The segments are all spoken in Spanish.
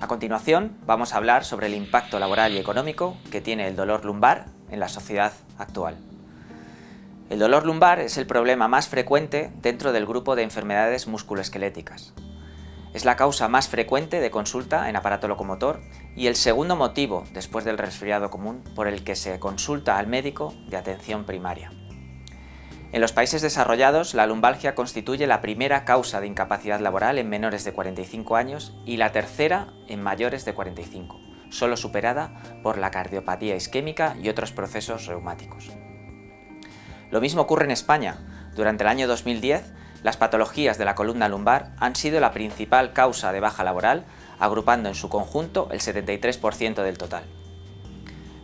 A continuación vamos a hablar sobre el impacto laboral y económico que tiene el dolor lumbar en la sociedad actual. El dolor lumbar es el problema más frecuente dentro del grupo de enfermedades musculoesqueléticas. Es la causa más frecuente de consulta en aparato locomotor y el segundo motivo, después del resfriado común, por el que se consulta al médico de atención primaria. En los países desarrollados, la lumbalgia constituye la primera causa de incapacidad laboral en menores de 45 años y la tercera en mayores de 45, solo superada por la cardiopatía isquémica y otros procesos reumáticos. Lo mismo ocurre en España. Durante el año 2010, las patologías de la columna lumbar han sido la principal causa de baja laboral, agrupando en su conjunto el 73% del total.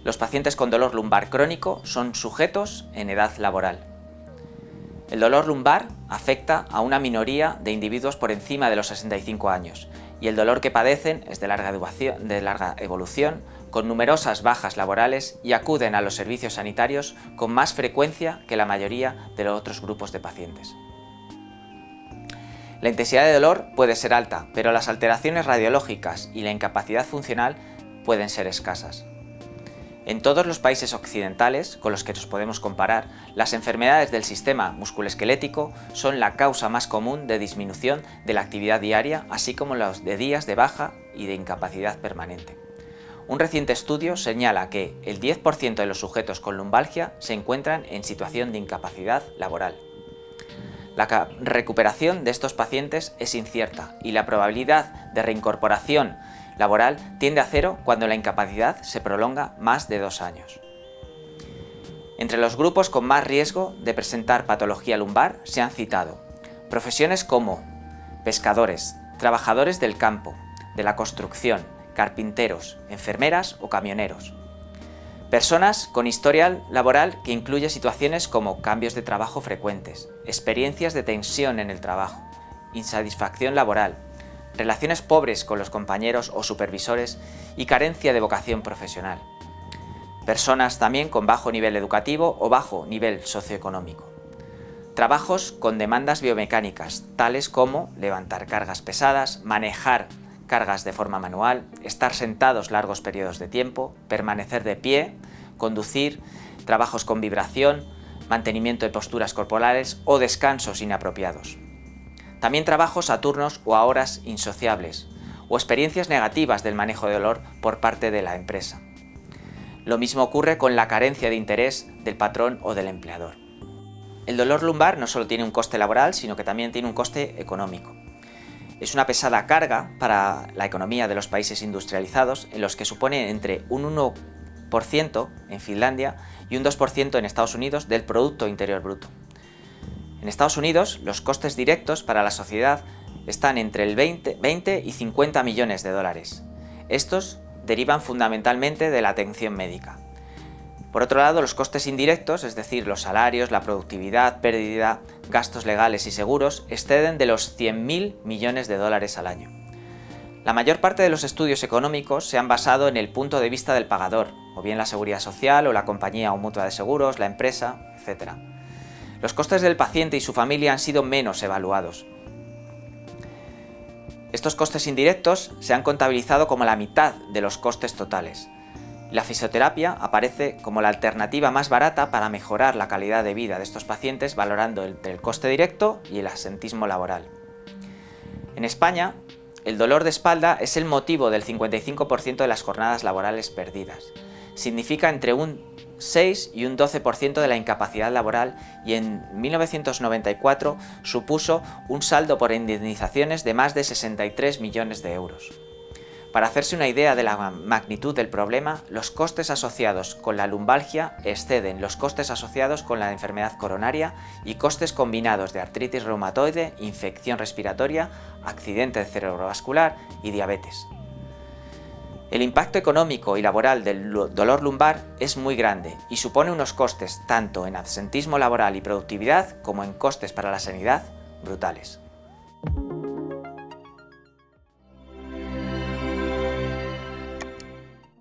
Los pacientes con dolor lumbar crónico son sujetos en edad laboral, el dolor lumbar afecta a una minoría de individuos por encima de los 65 años y el dolor que padecen es de larga, evolución, con numerosas bajas laborales y acuden a los servicios sanitarios con más frecuencia que la mayoría de los otros grupos de pacientes. La intensidad de dolor puede ser alta, pero las alteraciones radiológicas y la incapacidad funcional pueden ser escasas. En todos los países occidentales con los que nos podemos comparar, las enfermedades del sistema musculoesquelético son la causa más común de disminución de la actividad diaria, así como los de días de baja y de incapacidad permanente. Un reciente estudio señala que el 10% de los sujetos con lumbalgia se encuentran en situación de incapacidad laboral. La recuperación de estos pacientes es incierta y la probabilidad de reincorporación laboral tiende a cero cuando la incapacidad se prolonga más de dos años. Entre los grupos con más riesgo de presentar patología lumbar se han citado profesiones como pescadores, trabajadores del campo, de la construcción, carpinteros, enfermeras o camioneros. Personas con historial laboral que incluye situaciones como cambios de trabajo frecuentes, experiencias de tensión en el trabajo, insatisfacción laboral, relaciones pobres con los compañeros o supervisores y carencia de vocación profesional. Personas también con bajo nivel educativo o bajo nivel socioeconómico. Trabajos con demandas biomecánicas, tales como levantar cargas pesadas, manejar cargas de forma manual, estar sentados largos periodos de tiempo, permanecer de pie, conducir, trabajos con vibración, mantenimiento de posturas corporales o descansos inapropiados. También trabajos a turnos o a horas insociables, o experiencias negativas del manejo de dolor por parte de la empresa. Lo mismo ocurre con la carencia de interés del patrón o del empleador. El dolor lumbar no solo tiene un coste laboral, sino que también tiene un coste económico. Es una pesada carga para la economía de los países industrializados, en los que supone entre un 1% en Finlandia y un 2% en Estados Unidos del Producto Interior Bruto. En Estados Unidos, los costes directos para la sociedad están entre el 20, y 50 millones de dólares. Estos derivan fundamentalmente de la atención médica. Por otro lado, los costes indirectos, es decir, los salarios, la productividad, pérdida, gastos legales y seguros, exceden de los 100.000 millones de dólares al año. La mayor parte de los estudios económicos se han basado en el punto de vista del pagador, o bien la seguridad social o la compañía o mutua de seguros, la empresa, etc. Los costes del paciente y su familia han sido menos evaluados. Estos costes indirectos se han contabilizado como la mitad de los costes totales. La fisioterapia aparece como la alternativa más barata para mejorar la calidad de vida de estos pacientes valorando entre el coste directo y el asentismo laboral. En España, el dolor de espalda es el motivo del 55% de las jornadas laborales perdidas. Significa entre un 6 y un 12% de la incapacidad laboral y en 1994 supuso un saldo por indemnizaciones de más de 63 millones de euros. Para hacerse una idea de la magnitud del problema, los costes asociados con la lumbalgia exceden los costes asociados con la enfermedad coronaria y costes combinados de artritis reumatoide, infección respiratoria, accidente cerebrovascular y diabetes. El impacto económico y laboral del dolor lumbar es muy grande y supone unos costes tanto en absentismo laboral y productividad como en costes para la sanidad brutales.